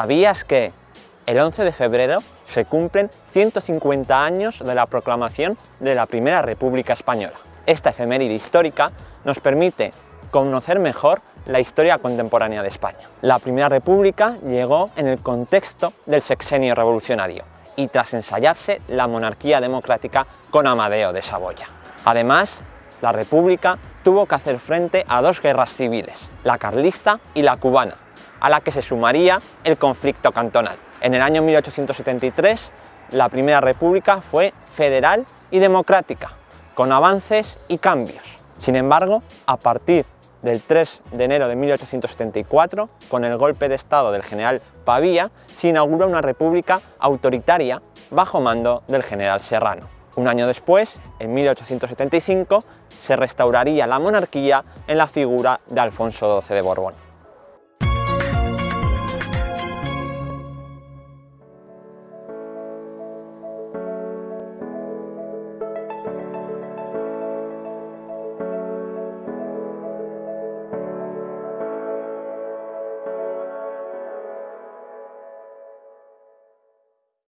¿Sabías que el 11 de febrero se cumplen 150 años de la proclamación de la Primera República Española? Esta efeméride histórica nos permite conocer mejor la historia contemporánea de España. La Primera República llegó en el contexto del sexenio revolucionario y tras ensayarse la monarquía democrática con Amadeo de Saboya. Además, la República tuvo que hacer frente a dos guerras civiles, la carlista y la cubana, a la que se sumaría el conflicto cantonal. En el año 1873, la Primera República fue federal y democrática, con avances y cambios. Sin embargo, a partir del 3 de enero de 1874, con el golpe de estado del general Pavía, se inaugura una república autoritaria bajo mando del general Serrano. Un año después, en 1875, se restauraría la monarquía en la figura de Alfonso XII de Borbón.